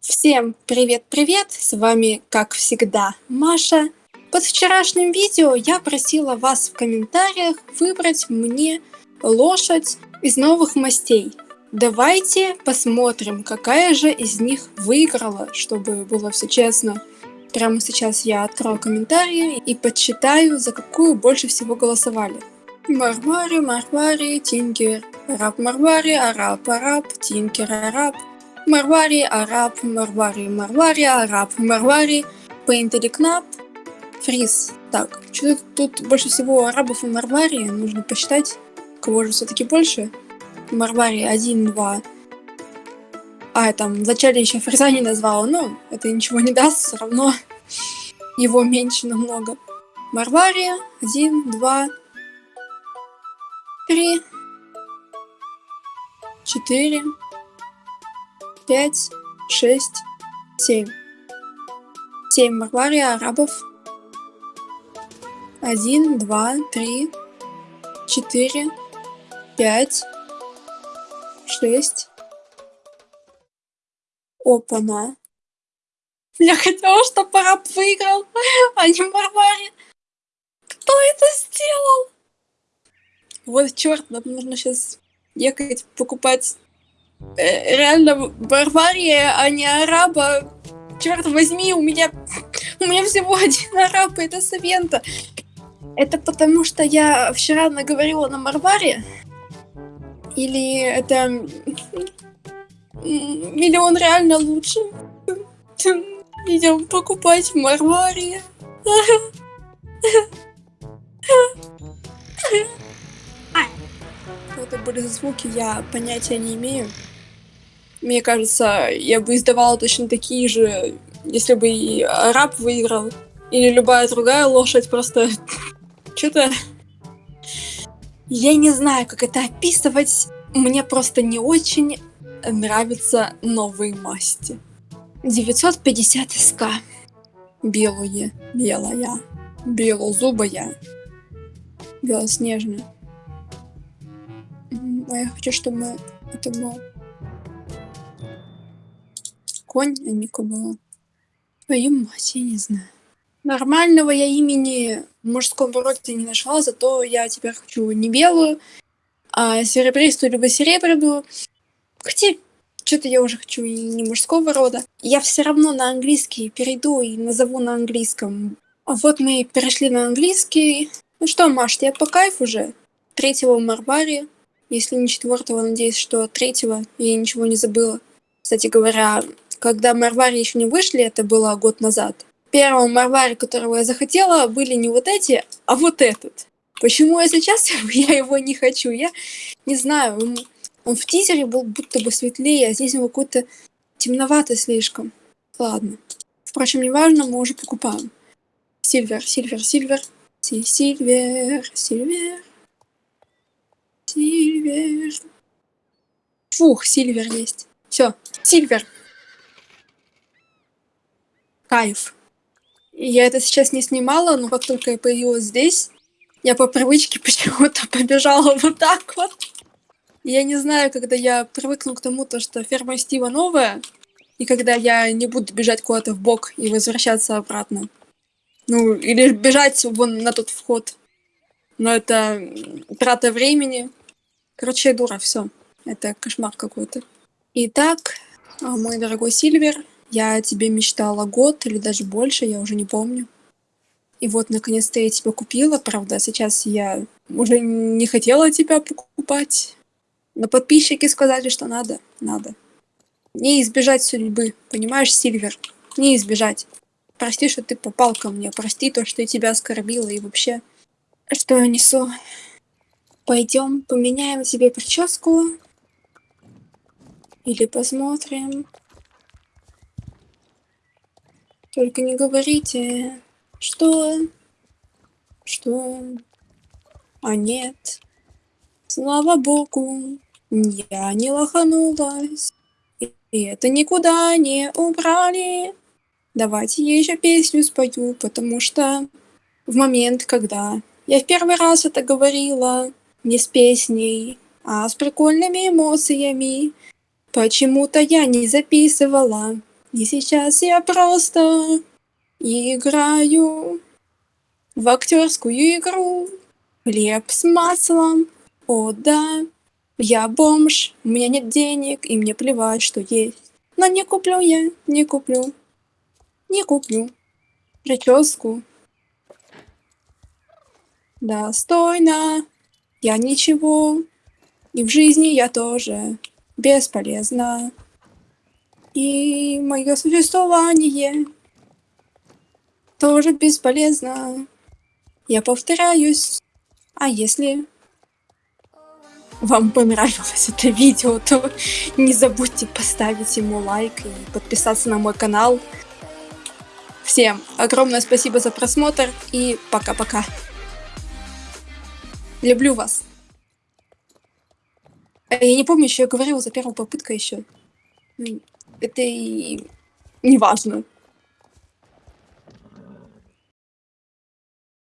Всем привет-привет! С вами, как всегда, Маша. Под вчерашним видео я просила вас в комментариях выбрать мне лошадь из новых мастей. Давайте посмотрим, какая же из них выиграла, чтобы было все честно. Прямо сейчас я открою комментарии и подсчитаю, за какую больше всего голосовали. Марвари, Марвари, Тинкер, Араб Марвари, Араб Араб, Тинкер Араб, Марвари, Араб, Марвари, Марвари, Араб, Марвари, Пейнтери Кнап, Фриз. Так, что тут больше всего арабов и Марвари, нужно посчитать, кого же все-таки больше. Марвари 1, 2. А, там вначале еще Фриза не назвала, но это ничего не даст, все равно его меньше намного. Марвари 1, 2, 3, 4, пять, шесть, семь. Семь Марвария арабов. Один, два, три, четыре, пять, шесть. Опа-на. Я хотела, чтобы араб выиграл, а не Марвари. Кто это сделал? Вот черт, нам нужно сейчас ехать покупать реально Барвария, а не араба. Черт возьми, у меня у меня всего один араб, это Савента. Это потому, что я вчера наговорила на Марваре? Или это... Или он реально лучше? Идем покупать в Марваре. Это были звуки, я понятия не имею. Мне кажется, я бы издавала точно такие же, если бы и араб выиграл. Или любая другая лошадь, просто... Что-то... Я не знаю, как это описывать. Мне просто не очень нравятся новые масти. 950 СК. Белые, белая, белозубая, белоснежная. А я хочу, чтобы это было конь, а Мика была. Твою мать, я не знаю. Нормального я имени в мужском не нашла, зато я теперь хочу не белую, а серебристую либо серебряную. Хотя, что-то я уже хочу и не мужского рода. Я все равно на английский перейду и назову на английском. Вот мы перешли на английский. Ну что, Маш, тебе по кайфу уже? Третьего в. Если не четвертого, надеюсь, что третьего. Я ничего не забыла. Кстати говоря, когда Марвари еще не вышли, это было год назад. Первым Марвари, которого я захотела, были не вот эти, а вот этот. Почему я сейчас я его не хочу? Я не знаю. Он, он в тизере был будто бы светлее, а здесь он какой-то темноватый слишком. Ладно. Впрочем, неважно, мы уже покупаем. Silver, silver, silver. Silver, silver. Silver. Фух, silver есть. Все, silver кайф. Я это сейчас не снимала, но как только я появилась здесь, я по привычке почему-то побежала вот так вот. Я не знаю, когда я привыкну к тому, то, что ферма Стива новая, и когда я не буду бежать куда-то в бок и возвращаться обратно. Ну, или бежать вон на тот вход. Но это трата времени. Короче, дура, все. Это кошмар какой-то. Итак, а, мой дорогой Сильвер, я о тебе мечтала год или даже больше, я уже не помню. И вот, наконец-то я тебя купила, правда, сейчас я уже не хотела тебя покупать. Но подписчики сказали, что надо, надо. Не избежать судьбы, понимаешь, Сильвер? Не избежать. Прости, что ты попал ко мне, прости то, что я тебя оскорбила и вообще... Что я несу? Пойдем, поменяем себе прическу. Или посмотрим. Только не говорите, что... Что... А нет. Слава богу, я не лоханулась. И это никуда не убрали. Давайте я еще песню спою, потому что в момент, когда я в первый раз это говорила, не с песней, а с прикольными эмоциями, почему-то я не записывала И сейчас я просто играю в актерскую игру. Хлеб с маслом, о да. Я бомж, у меня нет денег, и мне плевать, что есть. Но не куплю я, не куплю, не куплю прическу. Достойно, я ничего, и в жизни я тоже бесполезна. И мое существование тоже бесполезно. Я повторяюсь. А если вам понравилось это видео, то не забудьте поставить ему лайк и подписаться на мой канал. Всем огромное спасибо за просмотр и пока-пока. Люблю вас. Я не помню, еще я говорила за первую попытку еще. Это и не важно.